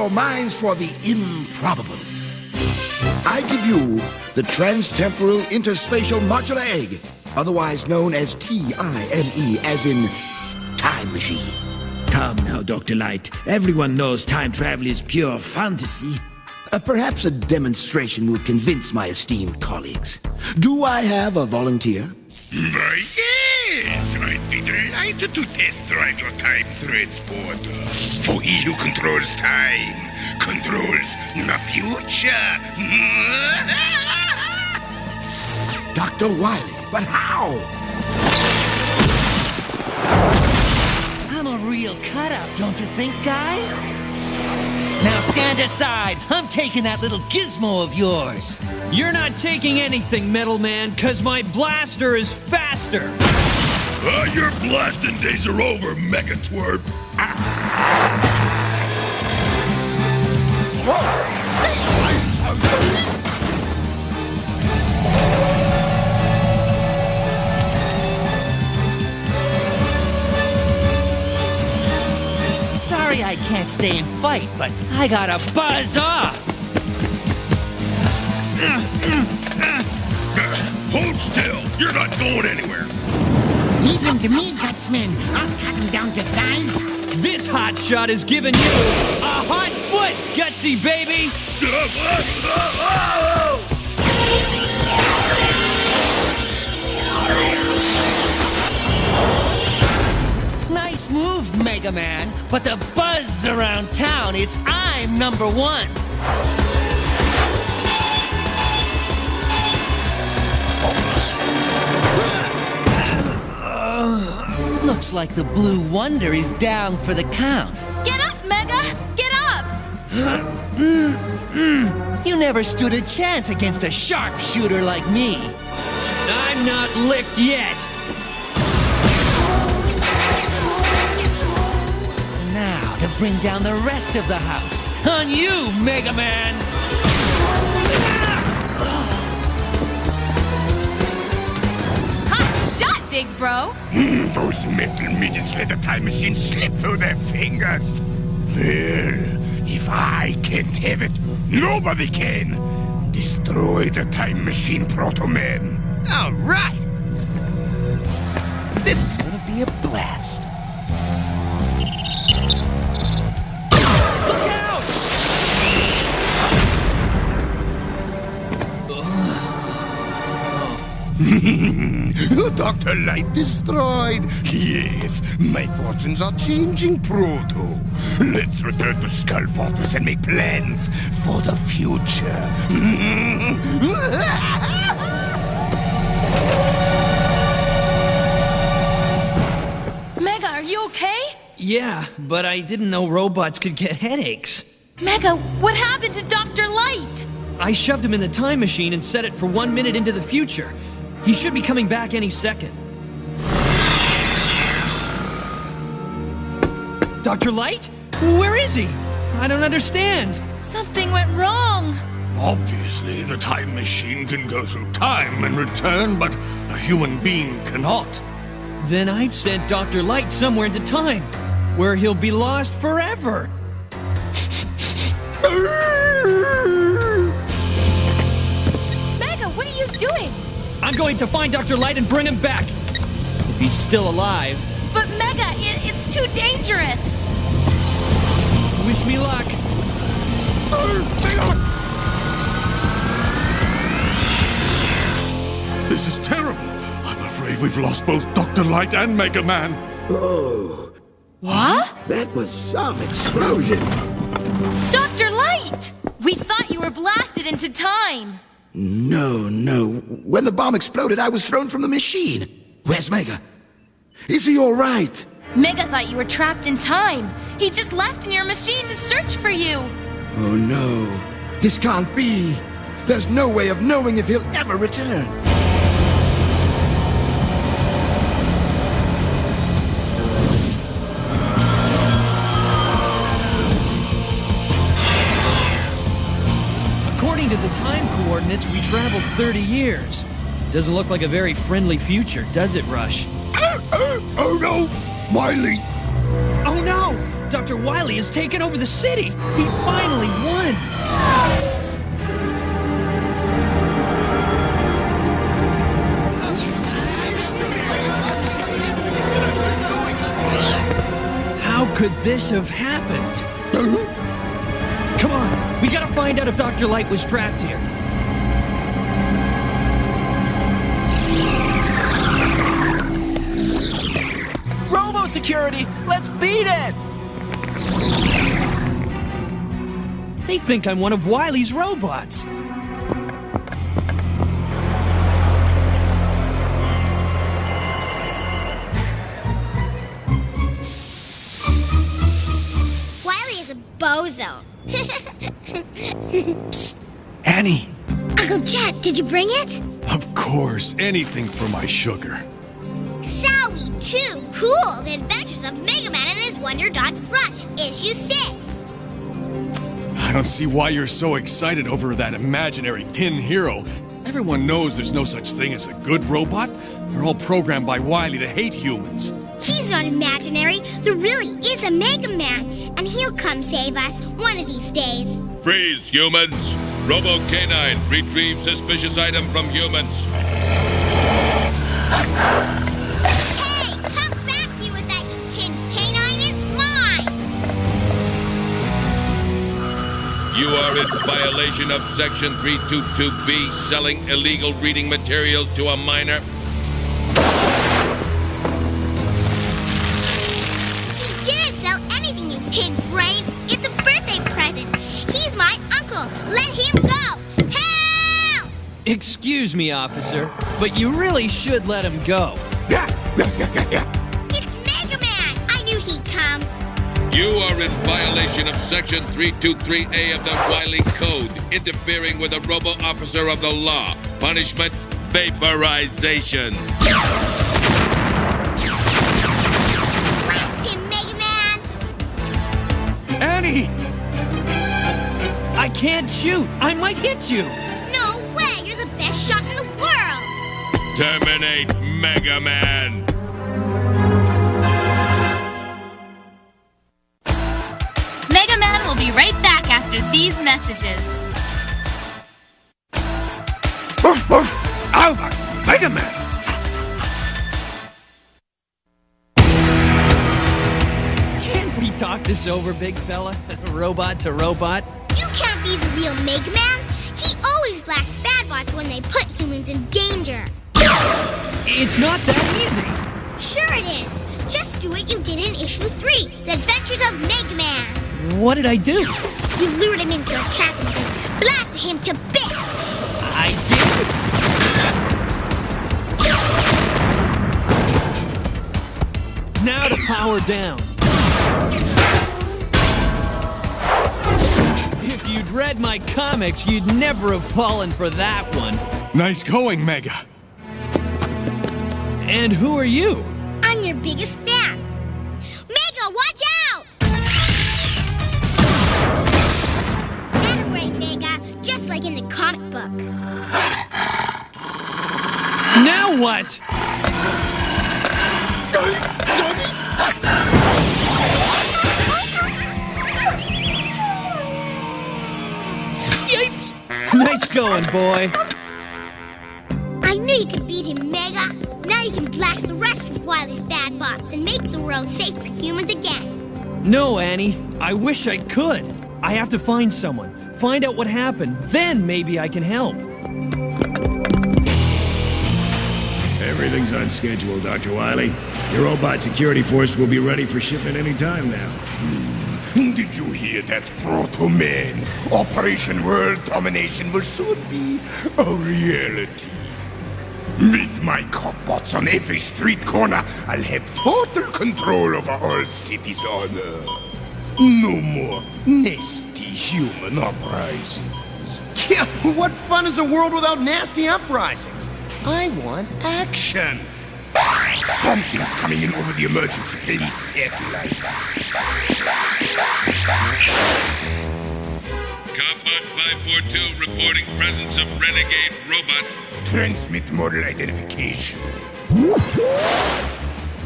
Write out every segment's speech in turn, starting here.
scientists, prepare your minds for the improbable. I give you the Transtemporal Interspatial Modular Egg, otherwise known as T-I-M-E, as in Time Machine. Come now, Dr. Light. Everyone knows time travel is pure fantasy. Uh, perhaps a demonstration will convince my esteemed colleagues. Do I have a volunteer? Why, yes! I'd be delighted to test drive your time transporter. For he who controls time controls the future. Dr. Wily, but how? I'm a real cut-up, don't you think, guys? Now stand aside. I'm taking that little gizmo of yours. You're not taking anything, Metal Man, cause my blaster is faster. Uh, your blasting days are over, Mega Twerp. Sorry I can't stay and fight, but I gotta buzz off. Hold still. You're not going anywhere. Leave him to me, Gutsman. I'll cut him down to size. This hot shot is giving you a hot foot, gutsy baby! Nice move, Mega Man. But the buzz around town is I'm number one. Looks like the Blue Wonder is down for the count. Get up, Mega! Get up! You never stood a chance against a sharpshooter like me. I'm not licked yet! Now to bring down the rest of the house. On you, Mega Man! Big bro! Hmm, those metal midgets let the time machine slip through their fingers. Well, if I can't have it, nobody can. Destroy the time machine, Proto Man. All right. This is gonna be a blast. Dr. Light destroyed. Yes, my fortunes are changing, Proto. Let's return to Skull Fortress and make plans for the future. Mega, are you okay? Yeah, but I didn't know robots could get headaches. Mega, what happened to Dr. Light? I shoved him in the time machine and set it for one minute into the future. He should be coming back any second. Dr. Light? Where is he? I don't understand. Something went wrong. Obviously, the time machine can go through time and return, but a human being cannot. Then I've sent Dr. Light somewhere into time, where he'll be lost forever. Mega, what are you doing? I'm going to find Dr. Light and bring him back. If he's still alive. But Mega, it, it's too dangerous. Wish me luck. This is terrible. I'm afraid we've lost both Dr. Light and Mega Man. Oh, What? that was some explosion. Dr. Light! We thought you were blasted into time. No, no. When the bomb exploded, I was thrown from the machine. Where's Mega? Is he all right? Mega thought you were trapped in time. He just left in your machine to search for you. Oh no. This can't be. There's no way of knowing if he'll ever return. Coordinates, we traveled 30 years. Doesn't look like a very friendly future, does it, Rush? Oh, oh no! Wily! Oh Oh no! Dr. Wily has taken over the city! He finally won! How could this have happened? Uh-huh. Come on, we gotta find out if Dr. Light was trapped here. Security, let's beat it! They think I'm one of Wily's robots. Wily is a bozo. Annie! Uncle Jet, did you bring it? Of course, anything for my sugar. Sowie, too. Cool. The Adventures of Mega Man and his Wonder Dog Rush, issue 6. I don't see why you're so excited over that imaginary tin hero. Everyone knows there's no such thing as a good robot. They're all programmed by Wily to hate humans. He's not imaginary. There really is a Mega Man, and he'll come save us one of these days. Freeze, humans! Robo Canine, retrieve suspicious item from humans. You are in violation of Section 322B, selling illegal reading materials to a minor. She didn't sell anything, you tin brain. It's a birthday present. He's my uncle. Let him go. Help! Excuse me, officer, but you really should let him go. It's You are in violation of Section 323A of the Wily Code, interfering with a robo officer of the law. Punishment vaporization. Blast him, Mega Man. Annie! I can't shoot. I might hit you. No way. You're the best shot in the world. Terminate Mega Man. These messages. Alpha! Mega Man! Can't we talk this over, big fella? robot to robot? You can't be the real Mega Man. He always blasts bad bots when they put humans in danger. It's not that easy. Sure it is. Just do what you did in issue 3, The Adventures of Mega Man. What did I do? You lured him into a trap and blasted him to bits. I did. Now to power down. If you'd read my comics, you'd never have fallen for that one. Nice going, Mega. And who are you? I'm your biggest fan. Book. Now what? Yipes! Nice going, boy. I knew you could beat him, Mega. Now you can blast the rest of Wily's bad bots and make the world safe for humans again. No, Annie. I wish I could. I have to find someone, find out what happened, then maybe I can help. Everything's on schedule, Dr. Wily. Your robot security force will be ready for shipment any time now. Hmm. Did you hear that, Proto Man? Operation World Domination will soon be a reality. With my copbots on every street corner, I'll have total control over all cities on Earth. No more nasty human uprisings. Yeah, what fun is a world without nasty uprisings? I want Action! Something's coming in over the emergency police satellite. Copbot 542 reporting presence of renegade robot. Transmit model identification.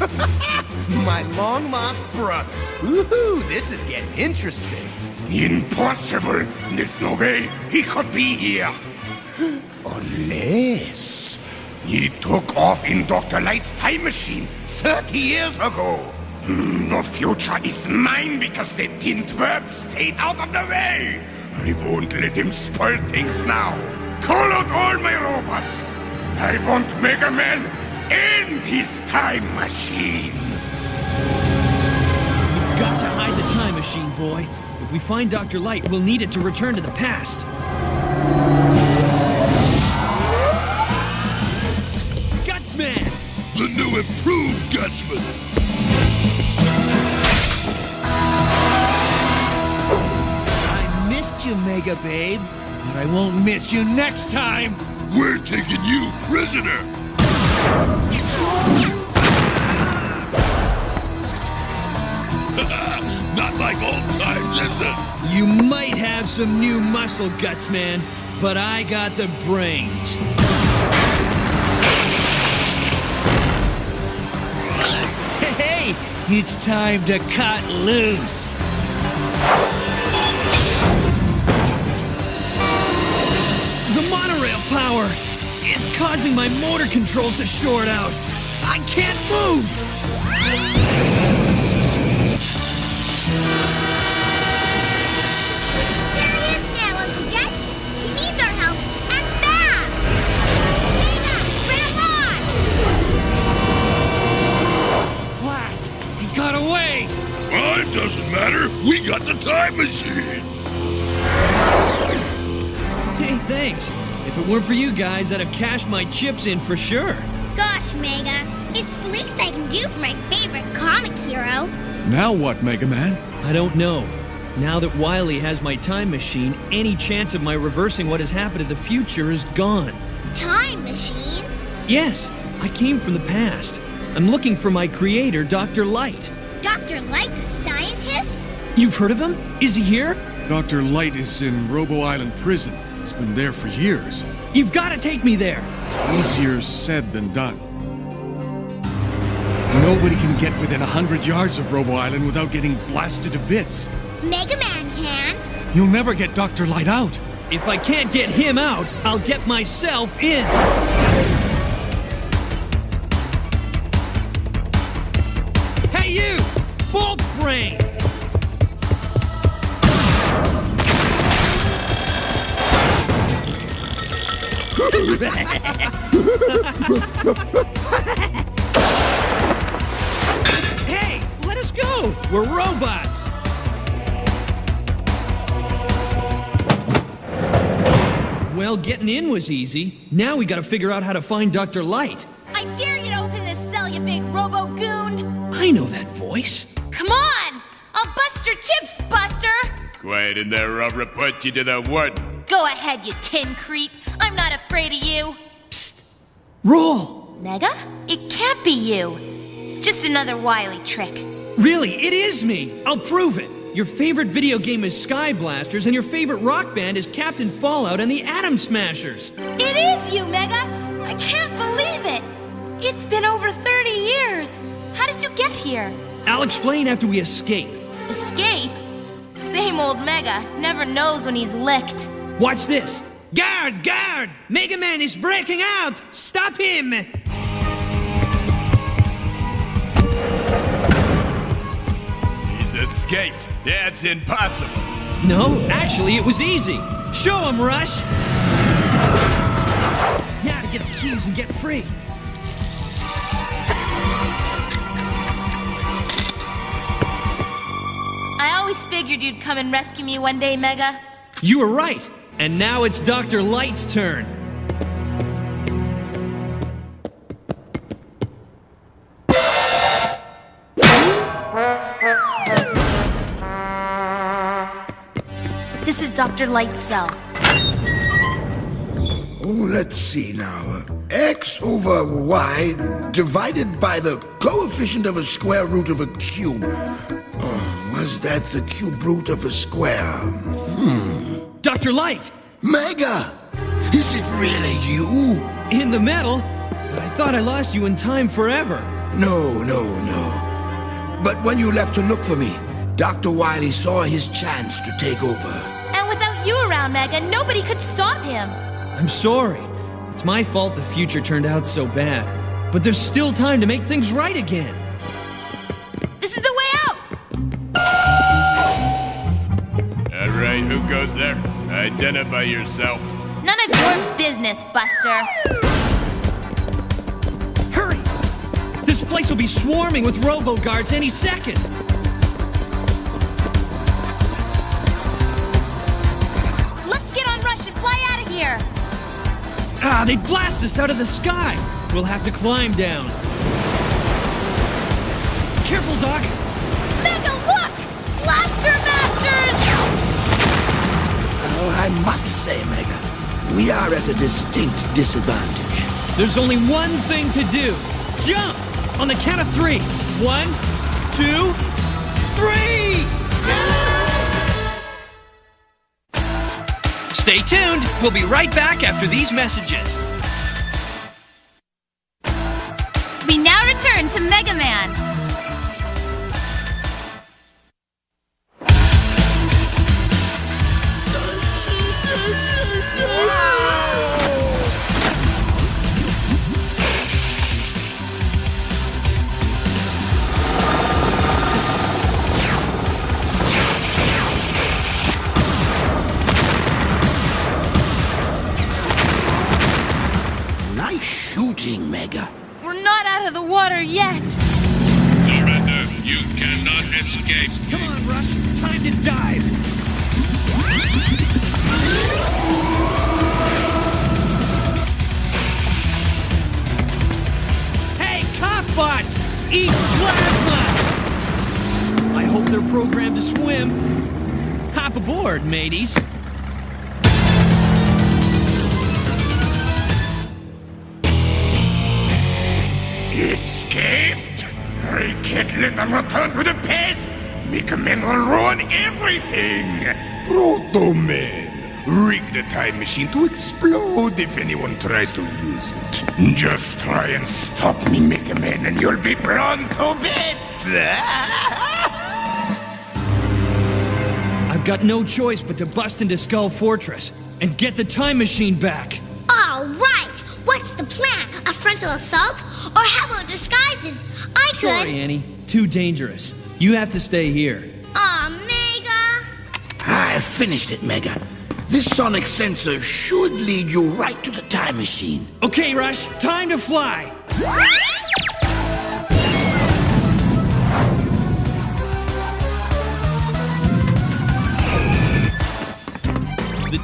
My long lost brother. Woohoo, this is getting interesting. Impossible! There's no way he could be here. Unless he took off in Dr. Light's time machine 30 years ago. Hmm, The future is mine because the tin twerp stayed out of the way. I won't let him spoil things now. Call out all my robots. I want Mega Man in his time machine. We've got to hide the time machine, boy. If we find Dr. Light, we'll need it to return to the past. Gutsman! The new improved Gutsman. I missed you, Mega Babe, but I won't miss you next time. We're taking you prisoner. Not like old times, is it? You might have some new muscle, guts, man, but I got the brains. Hey, it's time to cut loose. Causing my motor controls to short out. I can't move! There he is now, Uncle Jet. He needs our help, and fast! Mega, bring on! Blast! He got away! Well, it doesn't matter. We got the time machine. Hey, thanks. If it weren't for you guys, I'd have cashed my chips in for sure. Gosh, Mega, it's the least I can do for my favorite comic hero. Now what, Mega Man? I don't know. Now that Wily has my time machine, any chance of my reversing what has happened in the future is gone. Time machine? Yes, I came from the past. I'm looking for my creator, Dr. Light. Dr. Light, the scientist? You've heard of him? Is he here? Dr. Light is in Robo Island prison. He's been there for years. You've got to take me there. Easier said than done. Nobody can get within a hundred yards of Robo Island without getting blasted to bits. Mega Man can. You'll never get Dr. Light out. If I can't get him out, I'll get myself in. hey, let us go! We're robots! Well, getting in was easy. Now we gotta figure out how to find Dr. Light. I dare you to open this cell, you big robo goon! I know that voice. Come on! I'll bust your chips, Buster! Quiet in there, or I'll report you to the warden. Go ahead, you tin creep. I'm not afraid of you. Psst. Roll! Mega? It can't be you. It's just another wily trick. Really, it is me! I'll prove it! Your favorite video game is Sky Blasters, and your favorite rock band is Captain Fallout and the Atom Smashers. It is you, Mega! I can't believe it! It's been over 30 years! How did you get here? I'll explain after we escape. Escape? Same old Mega, never knows when he's licked. Watch this! Guard! Guard! Mega Man is breaking out! Stop him! He's escaped. That's impossible. No, actually, it was easy. Show him, Rush! Now to get the keys and get free. I always figured you'd come and rescue me one day, Mega. You were right. And now it's Dr. Light's turn. This is Dr. Light's cell. Oh, let's see now. X over Y divided by the coefficient of a square root of a cube. Oh, was that the cube root of a square? Hmm. Dr. Light! Mega! Is it really you? In the metal? But I thought I lost you in time forever. No, no, no. But when you left to look for me, Dr. Wily saw his chance to take over. And without you around, Mega, nobody could stop him. I'm sorry. It's my fault the future turned out so bad. But there's still time to make things right again. This is the way out! All right, who goes there? Identify yourself. None of your business, Buster. Hurry! This place will be swarming with robo guards any second. Let's get on Rush and fly out of here. Ah, they blast us out of the sky. We'll have to climb down. Careful, Doc. I must say, Mega, we are at a distinct disadvantage. There's only one thing to do. Jump! On the count of three. One, two, three! Stay tuned. We'll be right back after these messages. They're programmed to swim. Hop aboard, mateys. Escaped? I can't let them return to the past. Mega Man will ruin everything. Proto Man. Rig the time machine to explode if anyone tries to use it. Just try and stop me, Mega Man, and you'll be blown to bits. I've got no choice but to bust into Skull Fortress and get the time machine back. All right. What's the plan? A frontal assault? Or how about disguises? I could. Sorry, Annie. Too dangerous. You have to stay here. Aw, Mega. I finished it, Mega. This sonic sensor should lead you right to the time machine. Okay, Rush, time to fly.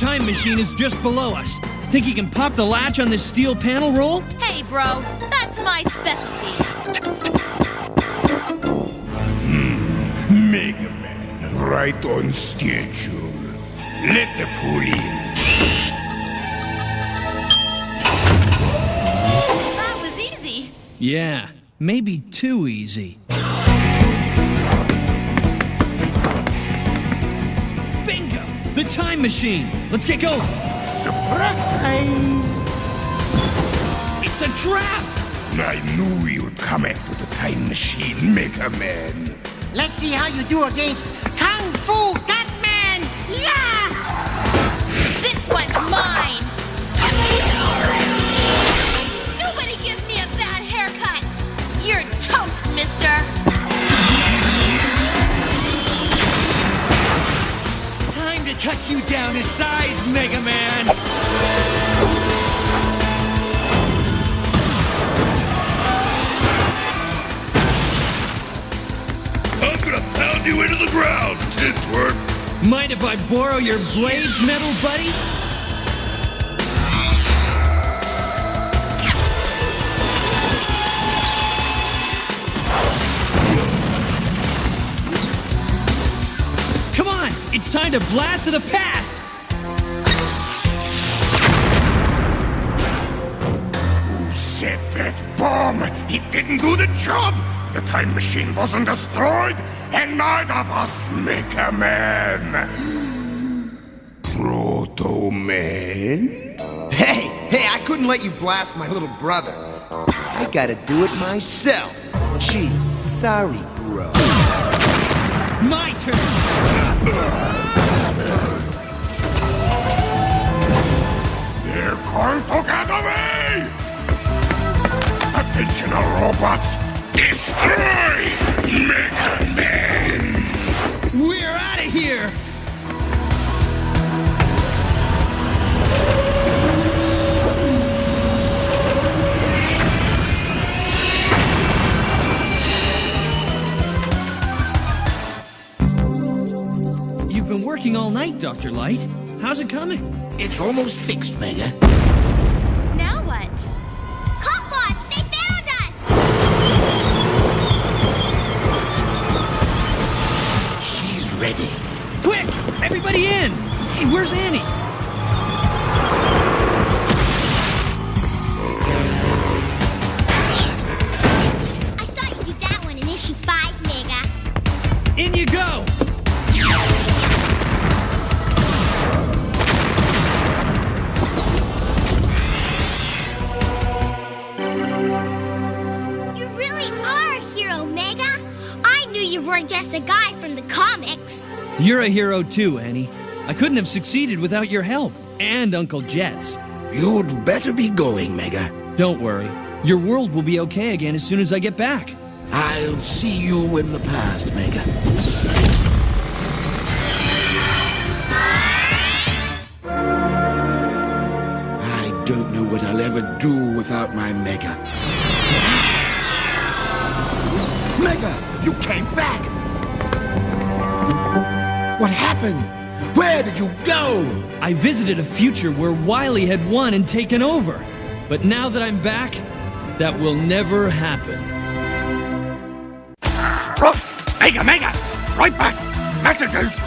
Time machine is just below us. Think you can pop the latch on this steel panel roll? Hey, bro, that's my specialty. Hmm, Mega Man, right on schedule. Let the fool in. That was easy. Yeah, maybe too easy. The time machine! Let's get going! Surprise! It's a trap! I knew you'd come after the time machine, Mega Man. Let's see how you do against Kung Fu Catman! Yeah! This one's to cut you down to size, Mega Man! I'm gonna pound you into the ground, Tintworm. Mind if I borrow your blades, metal buddy? Time to blast to the past! Who set that bomb? It didn't do the job. The time machine wasn't destroyed, and neither of us, Mega Man. Proto Man? Hey, hey, I couldn't let you blast my little brother. I gotta do it myself. Gee, sorry, bro. My turn! They're get away! Attention, all robots! Destroy Mega Man! Been working all night, Dr. Light. How's it coming? It's almost fixed, Mega. Now what? Cop boss, they found us! She's ready. Quick! Everybody in! Hey, where's Annie? I saw you do that one in issue 5, Mega. In you go! Weren't just a guy from the comics. You're a hero too, Annie. I couldn't have succeeded without your help. And Uncle Jet's. You'd better be going, Mega. Don't worry. Your world will be okay again as soon as I get back. I'll see you in the past, Mega. I don't know what I'll ever do without my Mega. Mega, you came back! What happened? Where did you go? I visited a future where Wily had won and taken over. But now that I'm back, that will never happen. Mega, Mega! Right back! Messages!